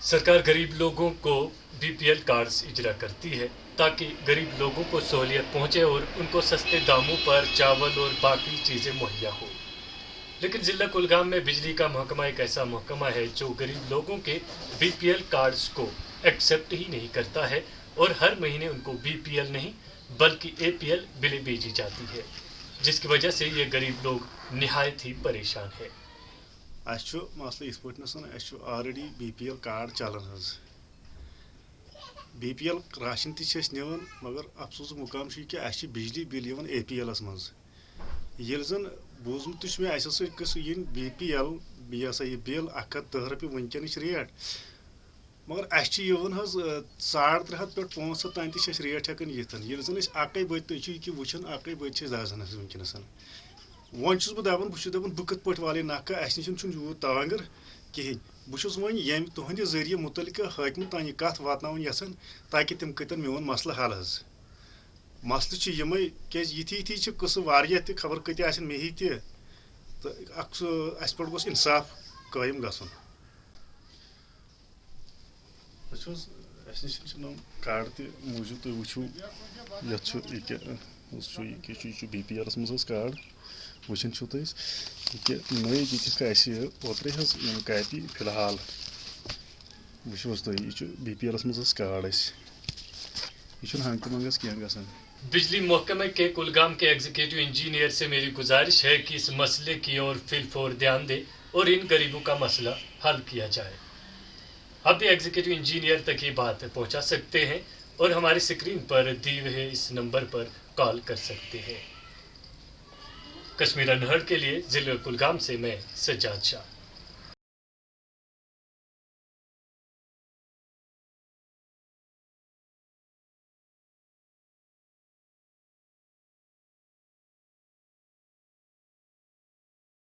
सरकार गरीब लोगों को बीपीएल कार्ड्स इजरा करती है ताकि गरीब लोगों को सहूलियत पहुँचे और उनको सस्ते दामों पर चावल और बाकी चीज़ें मुहैया हो। लेकिन जिला कुलगाम में बिजली का महकमा एक ऐसा महकमा है जो गरीब लोगों के बीपीएल कार्ड्स को एक्सेप्ट ही नहीं करता है और हर महीने उनको बीपीएल नहीं, बल्कि एपीएल बिलें भेजी जाती है, जिसकी वजह से ये गरीब लोग नहायत ही परेशान है। अस मसल इस पे already B P L card चलान बी पी एल राशन तवान मगर अफसोस मुकाम कि अस बिजली बिल ए पी एल मज ये जन बूजमुत मे इन बी पी एल यह सा यह बिल अख दह रपी वनकन रेट मगर अस साढ़ त्रे हथ पे पाँच हथ तान तक रेट हेकान ये जन अक बत वुचान अक बत दाजन वनकस वन बह दपान बह दपान बह कत पे वाल नख अस नश यूत तांगर कहें बस वो ये तुहद ज़रिए मुतल हाकम तान कत वात यसान ताकि तम कतन मोन मसल हल हज मसल यमे क्या यथि यथि कस खबर कत मे ही तो अस पे गोस इंसाफ कायम ग कार्ड तूजूब तुम वो ये बी पी एल मज कार्ड वुचान तुम कि नई दिख ओत्रे कापी फ़िलहाल वो तुम यह बी पी एल मज कार्ड यह हंग मंगस कह ग बिजली महकमे के कुलगाम के एग्जीक्यूटिव इंजीनियर से मेरी गुजारिश है कि इस मसले की ओर फिलफोर ध्यान दे और इन गरीबों का मसला हल किया जाए। आप भी एग्जीक्यूटिव इंजीनियर तक ये बात पहुँचा सकते हैं। और हमारी स्क्रीन पर दिए हुए इस नंबर पर कॉल कर सकते हैं। कश्मीर अनहर के लिए ज़िले कुलगाम से मैं सज्जाद शाह।